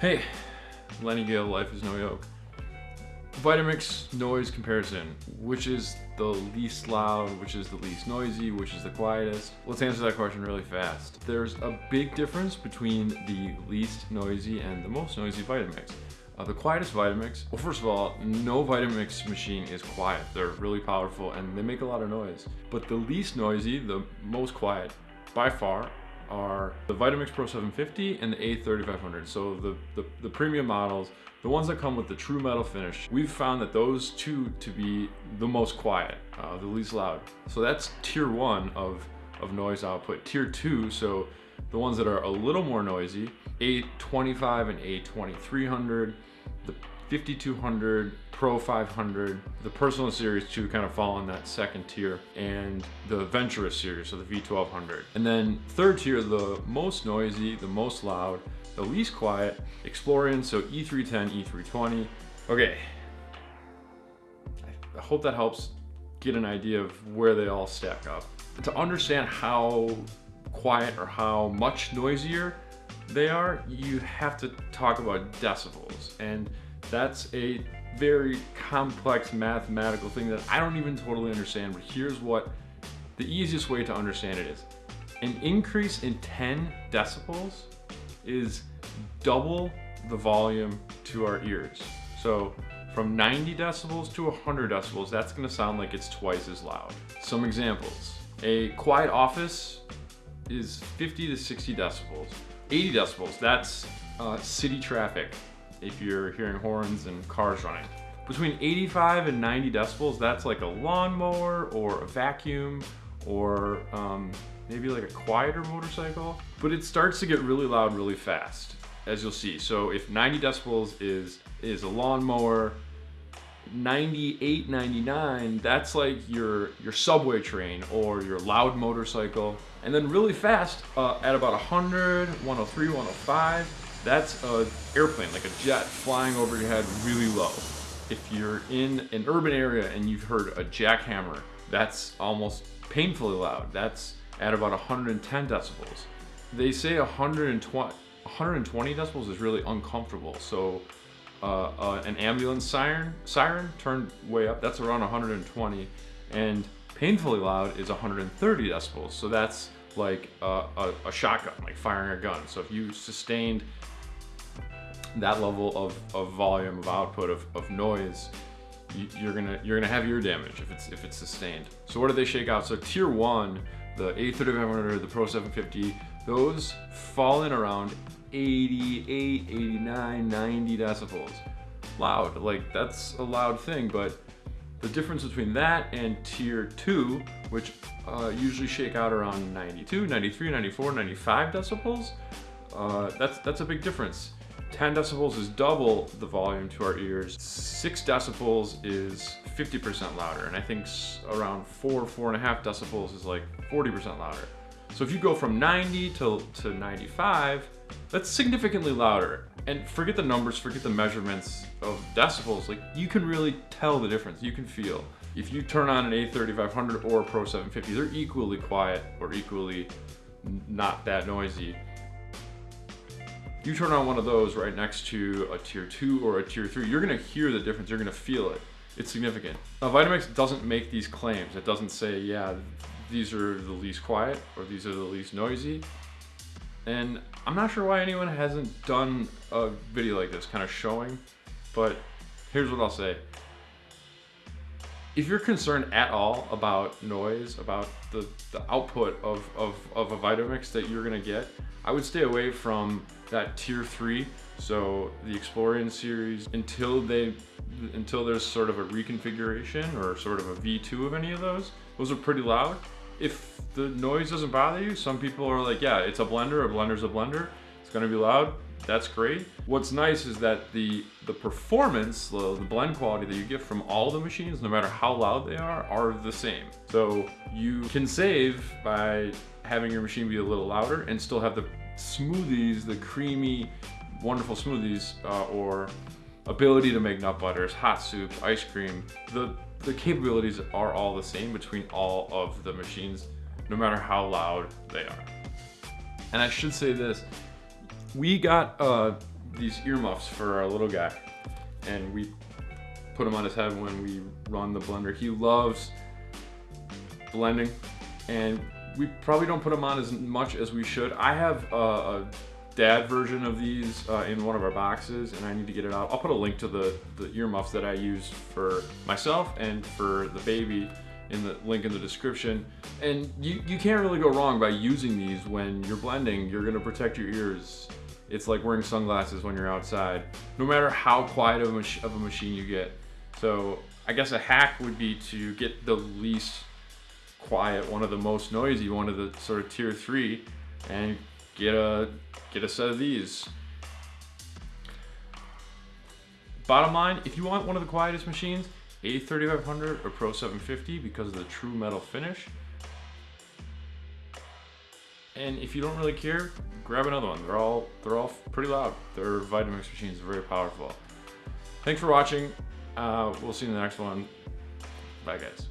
Hey, Lenny Gale, Life is No Yoke. Vitamix noise comparison. Which is the least loud, which is the least noisy, which is the quietest? Let's answer that question really fast. There's a big difference between the least noisy and the most noisy Vitamix. Uh, the quietest Vitamix, well first of all, no Vitamix machine is quiet. They're really powerful and they make a lot of noise. But the least noisy, the most quiet, by far, are the Vitamix Pro 750 and the A3500. So the, the, the, premium models, the ones that come with the true metal finish, we've found that those two to be the most quiet, uh, the least loud. So that's tier one of, of noise output. Tier two, so the ones that are a little more noisy, A25 and A2300, the 5200, Pro 500, the Personal Series 2 kind of fall in that second tier, and the Venturist series, so the V1200. And then third tier, the most noisy, the most loud, the least quiet, Explorian, so E310, E320. Okay, I hope that helps get an idea of where they all stack up. To understand how quiet or how much noisier they are, you have to talk about decibels. And that's a very complex mathematical thing that I don't even totally understand, but here's what the easiest way to understand it is. An increase in 10 decibels is double the volume to our ears. So from 90 decibels to 100 decibels, that's gonna sound like it's twice as loud. Some examples. A quiet office is 50 to 60 decibels. 80 decibels, that's uh, city traffic if you're hearing horns and cars running. Between 85 and 90 decibels, that's like a lawnmower or a vacuum or um, maybe like a quieter motorcycle. But it starts to get really loud really fast, as you'll see. So if 90 decibels is, is a lawnmower, 98, 99, that's like your, your subway train or your loud motorcycle. And then really fast, uh, at about 100, 103, 105, that's an airplane, like a jet flying over your head really low. If you're in an urban area and you've heard a jackhammer, that's almost painfully loud. That's at about 110 decibels. They say 120, 120 decibels is really uncomfortable. So uh, uh, an ambulance siren, siren turned way up, that's around 120. And painfully loud is 130 decibels. So that's like a, a, a shotgun, like firing a gun. So if you sustained that level of, of volume of output of, of noise, you, are gonna you're gonna have ear damage if it's if it's sustained. So what do they shake out? So tier one, the A3500, the Pro 750, those fall in around 88, 89, 90 decibels. Loud, like that's a loud thing, but the difference between that and tier two, which uh, usually shake out around 92, 93, 94, 95 decibels, uh, that's, that's a big difference. 10 decibels is double the volume to our ears. 6 decibels is 50% louder, and I think around 4, 4.5 decibels is like 40% louder. So if you go from 90 to, to 95, that's significantly louder. And forget the numbers, forget the measurements of decibels, like you can really tell the difference, you can feel. If you turn on an A3500 or a Pro 750, they're equally quiet or equally not that noisy. You turn on one of those right next to a tier two or a tier three, you're gonna hear the difference, you're gonna feel it. It's significant. Now, Vitamix doesn't make these claims. It doesn't say, yeah, these are the least quiet or these are the least noisy. And I'm not sure why anyone hasn't done a video like this kind of showing, but here's what I'll say. If you're concerned at all about noise, about the, the output of, of, of a Vitamix that you're gonna get, I would stay away from that tier three. So the Explorian series until they until there's sort of a reconfiguration or sort of a V2 of any of those, those are pretty loud. If the noise doesn't bother you, some people are like, yeah, it's a blender, a blender's a blender, it's gonna be loud, that's great. What's nice is that the, the performance, the, the blend quality that you get from all the machines, no matter how loud they are, are the same. So you can save by having your machine be a little louder and still have the smoothies, the creamy, wonderful smoothies, uh, or ability to make nut butters, hot soup, ice cream, the, the capabilities are all the same between all of the machines, no matter how loud they are. And I should say this, we got a these earmuffs for our little guy, and we put them on his head when we run the blender. He loves blending, and we probably don't put them on as much as we should. I have a, a dad version of these uh, in one of our boxes, and I need to get it out. I'll put a link to the, the earmuffs that I use for myself and for the baby in the link in the description. And you, you can't really go wrong by using these when you're blending. You're gonna protect your ears. It's like wearing sunglasses when you're outside, no matter how quiet of a, of a machine you get. So I guess a hack would be to get the least quiet, one of the most noisy, one of the sort of tier three, and get a get a set of these. Bottom line, if you want one of the quietest machines, A3500 or Pro 750 because of the true metal finish. And if you don't really care, grab another one. They're all they're all pretty loud. They're Vitamix machines, are very powerful. Thanks for watching. Uh, we'll see you in the next one. Bye guys.